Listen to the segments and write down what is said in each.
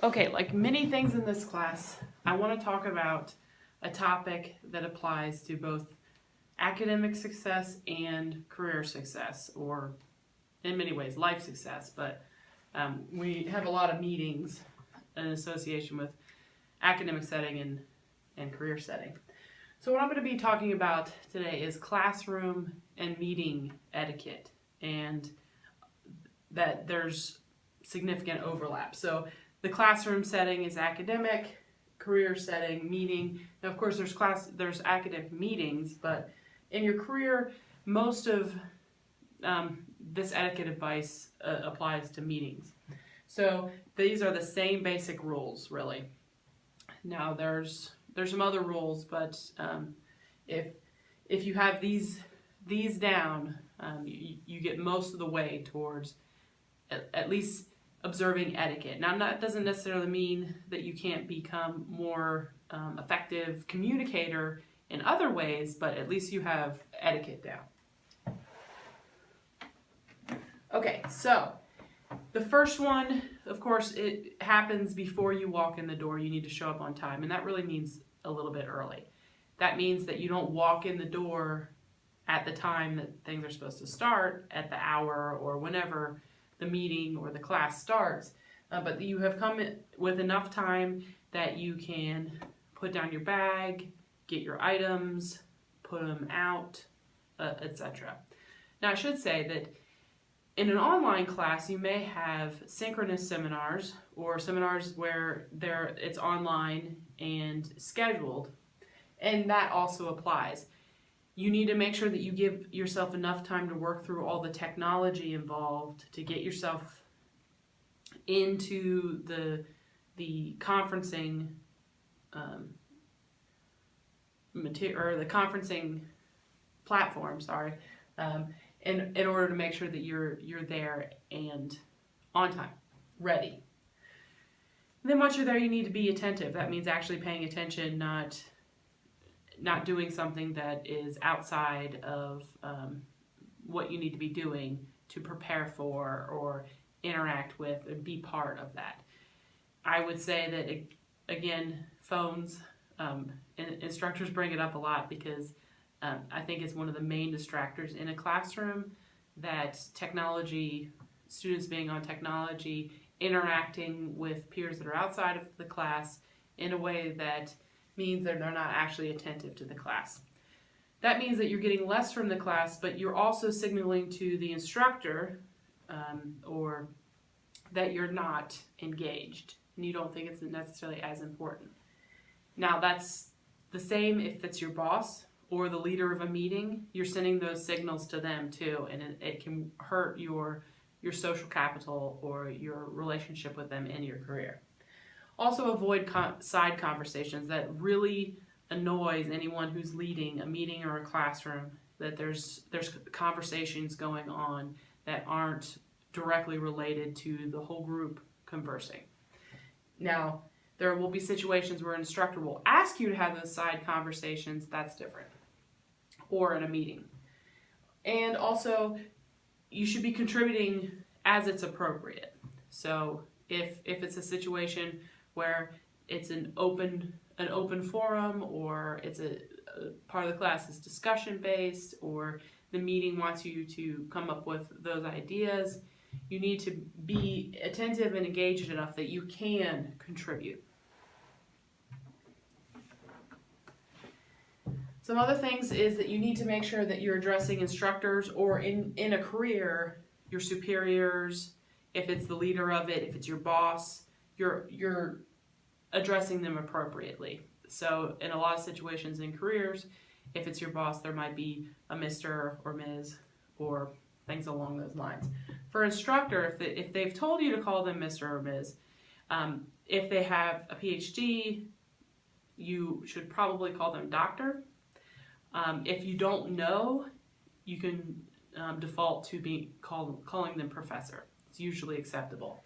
Okay, like many things in this class, I want to talk about a topic that applies to both academic success and career success, or in many ways, life success. But um, we have a lot of meetings in association with academic setting and, and career setting. So what I'm going to be talking about today is classroom and meeting etiquette, and that there's significant overlap. So the classroom setting is academic, career setting, meeting. Now, of course, there's class, there's academic meetings, but in your career, most of um, this etiquette advice uh, applies to meetings. So these are the same basic rules, really. Now, there's there's some other rules, but um, if if you have these these down, um, you, you get most of the way towards at, at least observing etiquette. Now, that doesn't necessarily mean that you can't become more um, effective communicator in other ways, but at least you have etiquette down. Okay, so the first one, of course, it happens before you walk in the door. You need to show up on time, and that really means a little bit early. That means that you don't walk in the door at the time that things are supposed to start, at the hour or whenever the meeting or the class starts, uh, but you have come with enough time that you can put down your bag, get your items, put them out, uh, etc. Now I should say that in an online class you may have synchronous seminars or seminars where there it's online and scheduled and that also applies. You need to make sure that you give yourself enough time to work through all the technology involved to get yourself into the the conferencing um, material or the conferencing platform. Sorry, um, in in order to make sure that you're you're there and on time, ready. And then once you're there, you need to be attentive. That means actually paying attention, not not doing something that is outside of um, what you need to be doing to prepare for or interact with and be part of that. I would say that, again, phones, um, instructors bring it up a lot because um, I think it's one of the main distractors in a classroom that technology, students being on technology, interacting with peers that are outside of the class in a way that means that they're not actually attentive to the class. That means that you're getting less from the class, but you're also signaling to the instructor um, or that you're not engaged and you don't think it's necessarily as important. Now that's the same if it's your boss or the leader of a meeting, you're sending those signals to them too and it, it can hurt your your social capital or your relationship with them in your career. Also avoid side conversations that really annoys anyone who's leading a meeting or a classroom that there's there's conversations going on that aren't directly related to the whole group conversing. Now, there will be situations where an instructor will ask you to have those side conversations, that's different, or in a meeting. And also, you should be contributing as it's appropriate. So if, if it's a situation where it's an open an open forum or it's a, a part of the class is discussion based or the meeting wants you to come up with those ideas you need to be attentive and engaged enough that you can contribute. Some other things is that you need to make sure that you're addressing instructors or in in a career your superiors if it's the leader of it if it's your boss you're you're addressing them appropriately. So in a lot of situations in careers, if it's your boss, there might be a Mr. or Ms. or things along those lines. For instructor, if, they, if they've told you to call them Mr. or Ms., um, if they have a PhD, you should probably call them doctor. Um, if you don't know, you can um, default to be call, calling them professor. It's usually acceptable.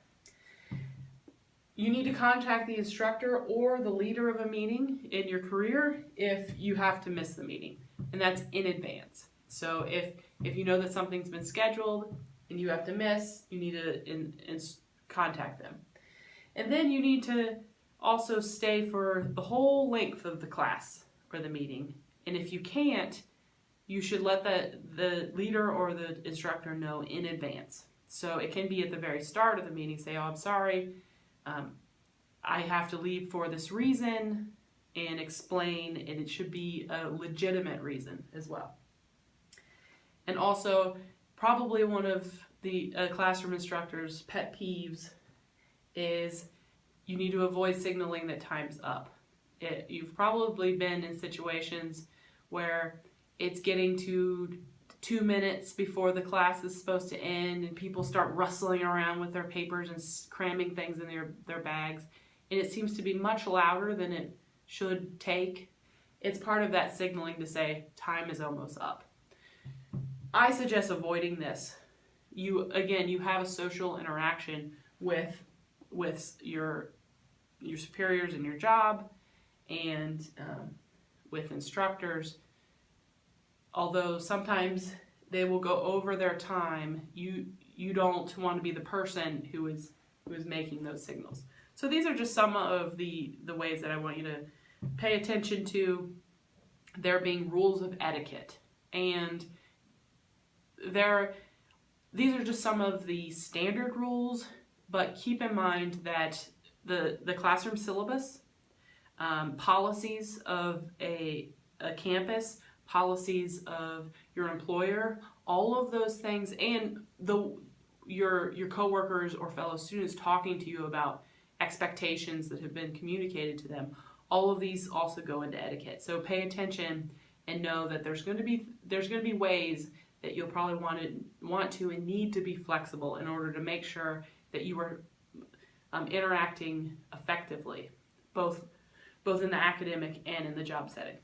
You need to contact the instructor or the leader of a meeting in your career if you have to miss the meeting, and that's in advance. So if, if you know that something's been scheduled and you have to miss, you need to in, in contact them. And then you need to also stay for the whole length of the class or the meeting. And if you can't, you should let the, the leader or the instructor know in advance. So it can be at the very start of the meeting, say, oh, I'm sorry, um, I have to leave for this reason, and explain, and it should be a legitimate reason as well. And also, probably one of the uh, classroom instructor's pet peeves is you need to avoid signaling that time's up. It, you've probably been in situations where it's getting to two minutes before the class is supposed to end and people start rustling around with their papers and cramming things in their, their bags and it seems to be much louder than it should take. It's part of that signaling to say time is almost up. I suggest avoiding this. You again, you have a social interaction with with your your superiors in your job and um, with instructors although sometimes they will go over their time, you you don't want to be the person who is who is making those signals. So these are just some of the the ways that I want you to pay attention to there being rules of etiquette and there these are just some of the standard rules but keep in mind that the the classroom syllabus um, policies of a, a campus policies of your employer, all of those things, and the your your coworkers or fellow students talking to you about expectations that have been communicated to them. All of these also go into etiquette. So pay attention and know that there's going to be there's going to be ways that you'll probably want to want to and need to be flexible in order to make sure that you are um, interacting effectively, both both in the academic and in the job setting.